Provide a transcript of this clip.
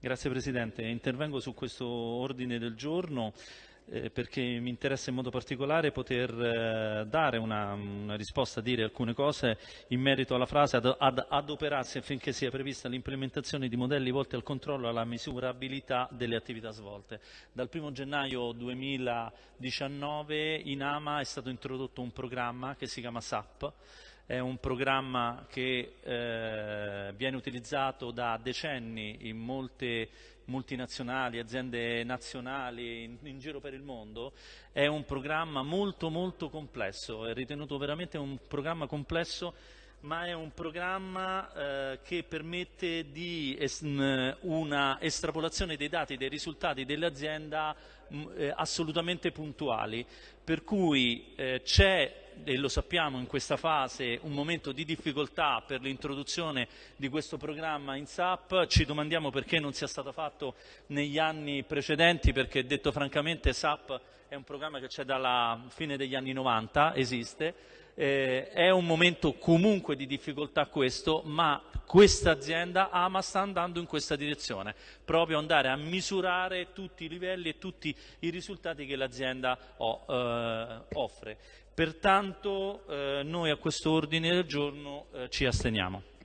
Grazie Presidente, intervengo su questo ordine del giorno eh, perché mi interessa in modo particolare poter eh, dare una, una, risposta, dire alcune cose in merito alla frase ad, ad adoperarsi affinché sia prevista l'implementazione di modelli volti al controllo e alla misurabilità delle attività svolte. Dal 1 gennaio 2019 in AMA è stato introdotto un programma che si chiama SAP, è un programma che eh, viene utilizzato da decenni in molte multinazionali, aziende nazionali in, in, giro per il mondo, è un programma molto molto complesso, è ritenuto veramente un programma complesso ma è un programma eh, che permette di es una estrapolazione dei dati, dei risultati dell'azienda eh, assolutamente puntuali, per cui eh, c'è e lo sappiamo in questa fase, un momento di difficoltà per l'introduzione di questo programma in SAP, ci domandiamo perché non sia stato fatto negli anni precedenti, perché detto francamente SAP è un programma che c'è dalla fine degli anni 90, esiste, eh, è un momento comunque di difficoltà questo, ma questa azienda Ama sta andando in questa direzione, proprio andare a misurare tutti i livelli e tutti i risultati che l'azienda oh, eh, offre. Pertanto eh, noi a questo ordine del giorno eh, ci asteniamo.